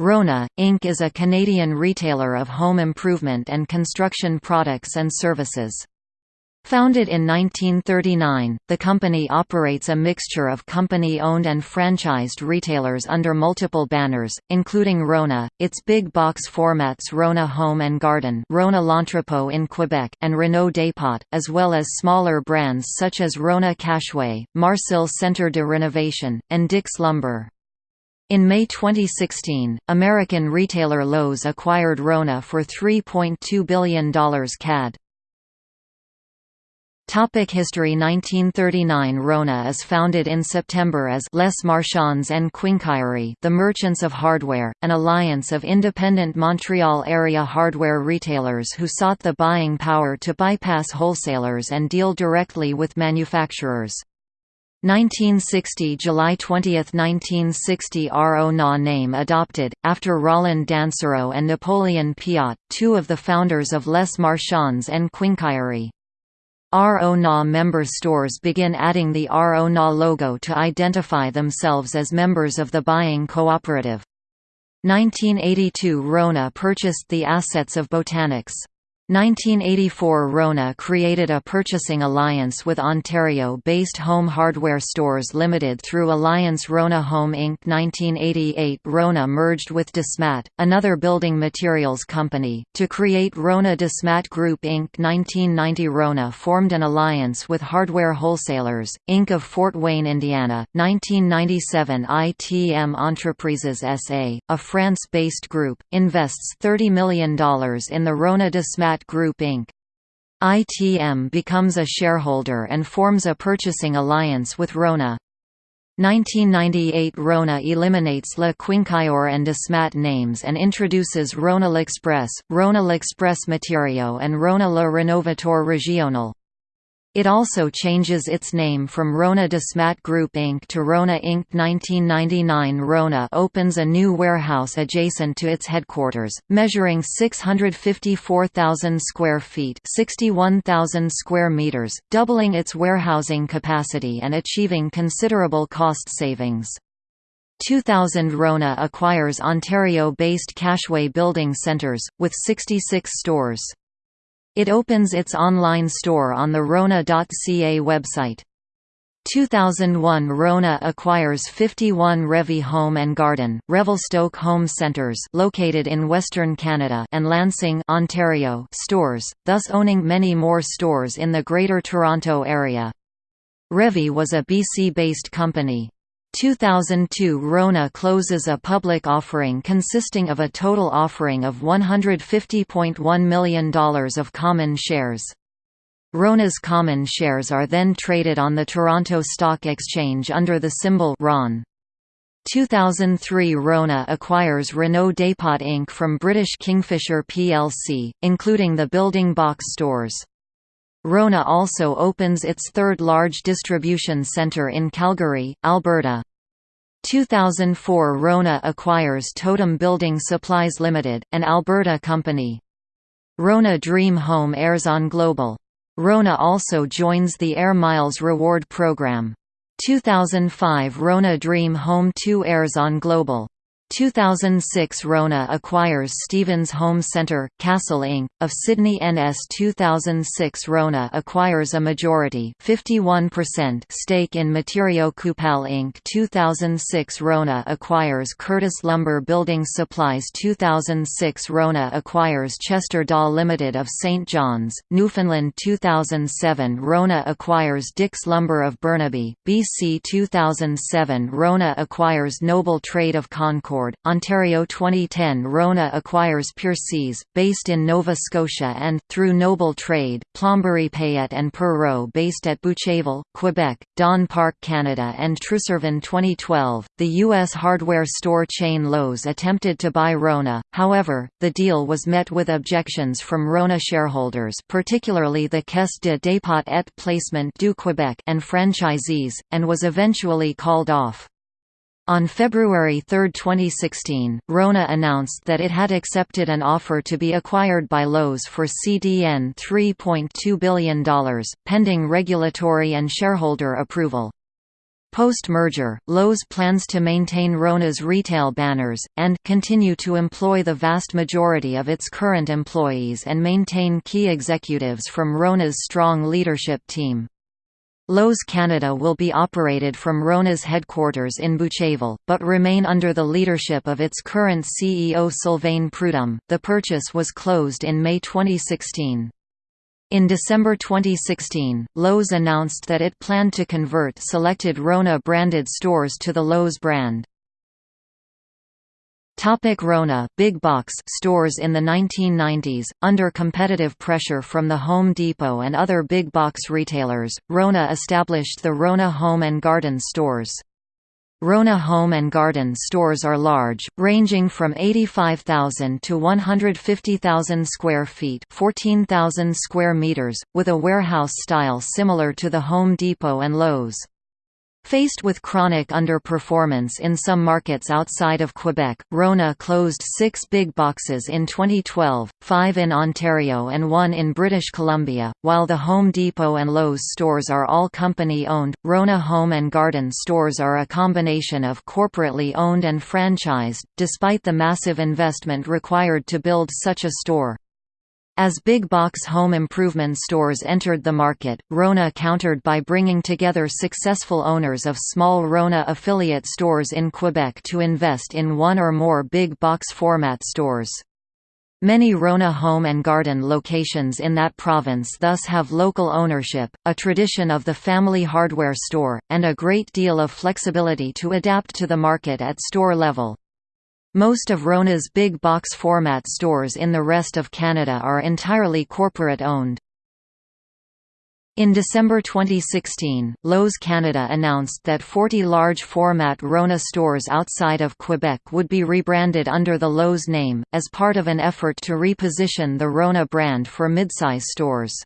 Rona, Inc. is a Canadian retailer of home improvement and construction products and services. Founded in 1939, the company operates a mixture of company-owned and franchised retailers under multiple banners, including Rona, its big box formats Rona Home and Garden Rona L'Entrepôt in Quebec and Réno-Dépôt, as well as smaller brands such as Rona Cashway, Marcel Centre de Renovation, and Dix Lumber. In May 2016, American retailer Lowe's acquired Rona for $3.2 billion CAD. Topic History 1939 Rona is founded in September as Les Marchands and Quincaillerie the Merchants of Hardware, an alliance of independent Montreal area hardware retailers who sought the buying power to bypass wholesalers and deal directly with manufacturers. 1960 July 20, 1960 RO name adopted, after Roland Dansereau and Napoleon Piot, two of the founders of Les Marchands and Quincaillerie. RO member stores begin adding the RO logo to identify themselves as members of the buying cooperative. 1982 Rona purchased the assets of Botanix. 1984 Rona created a purchasing alliance with Ontario-based Home Hardware Stores Limited through Alliance Rona Home Inc. 1988 Rona merged with Desmat, another building materials company, to create Rona Desmat Group Inc. 1990 Rona formed an alliance with Hardware Wholesalers, Inc. of Fort Wayne, Indiana. 1997 ITM Entreprises SA, a France-based group, invests $30 million in the Rona Desmat Group Inc. ITM becomes a shareholder and forms a purchasing alliance with Rona. 1998 Rona eliminates Le Quincailleur and Desmat names and introduces Rona L'Express, Rona L'Express Matériaux and Rona Le Renovateur Régional. It also changes its name from Rona Desmat Group Inc. to Rona Inc. 1999 Rona opens a new warehouse adjacent to its headquarters, measuring 654,000 square feet 61,000 square meters, doubling its warehousing capacity and achieving considerable cost savings. 2000 Rona acquires Ontario-based Cashway Building Centres, with 66 stores. It opens its online store on the Rona.ca website. 2001 Rona acquires 51 Revy Home and Garden, Revelstoke Home Centres located in Western Canada and Lansing, Ontario stores, thus owning many more stores in the Greater Toronto Area. Revy was a BC-based company. 2002 Rona closes a public offering consisting of a total offering of $150.1 million of common shares. Rona's common shares are then traded on the Toronto Stock Exchange under the symbol RON. 2003 Rona acquires Réno-Dépôt Inc. from British Kingfisher plc, including the building box stores. Rona also opens its third large distribution centre in Calgary, Alberta. 2004 Rona acquires Totem Building Supplies Limited, an Alberta company. Rona Dream Home airs on Global. Rona also joins the Air Miles reward program. 2005 Rona Dream Home 2 airs on Global. 2006 Rona acquires Stevens Home Centre, Castle Inc., of Sydney NS 2006 Rona acquires a majority 51% stake in Materiaux Coupal Inc. 2006 Rona acquires Curtis Lumber Building Supplies 2006 Rona acquires Chester Dahl Limited of St. John's, Newfoundland 2007 Rona acquires Dix Lumber of Burnaby, BC 2007 Rona acquires Noble Trade of Concord Ontario 2010 Rona acquires Piercy's, based in Nova Scotia and, through Noble Trade, Plomberie Payette and Perreault based at Boucherville, Quebec, Don Park Canada and Truservin 2012, the U.S. hardware store chain Lowe's attempted to buy Rona, however, the deal was met with objections from Rona shareholders particularly the Caisse de dépôt et placement du Québec and franchisees, and was eventually called off. On February 3, 2016, Rona announced that it had accepted an offer to be acquired by Lowe's for CDN $3.2 billion, pending regulatory and shareholder approval. Post-merger, Lowe's plans to maintain Rona's retail banners, and continue to employ the vast majority of its current employees and maintain key executives from Rona's strong leadership team. Lowe's Canada will be operated from Rona's headquarters in Boucherville, but remain under the leadership of its current CEO Sylvain Prudhomme. The purchase was closed in May 2016. In December 2016, Lowe's announced that it planned to convert selected Rona-branded stores to the Lowe's brand. Topic Rona big box stores In the 1990s, under competitive pressure from the Home Depot and other big box retailers, Rona established the Rona Home and Garden stores. Rona Home and Garden stores are large, ranging from 85,000 to 150,000 square feet 14,000 square meters, with a warehouse style similar to the Home Depot and Lowe's. Faced with chronic underperformance in some markets outside of Quebec, Rona closed six big boxes in 2012, five in Ontario and one in British Columbia. While the Home Depot and Lowe's stores are all company owned, Rona Home and Garden stores are a combination of corporately owned and franchised, despite the massive investment required to build such a store. As big box home improvement stores entered the market, Rona countered by bringing together successful owners of small Rona affiliate stores in Quebec to invest in one or more big box format stores. Many Rona home and garden locations in that province thus have local ownership, a tradition of the family hardware store, and a great deal of flexibility to adapt to the market at store level. Most of Rona's big box format stores in the rest of Canada are entirely corporate-owned. In December 2016, Lowe's Canada announced that 40 large-format Rona stores outside of Quebec would be rebranded under the Lowe's name, as part of an effort to reposition the Rona brand for midsize stores.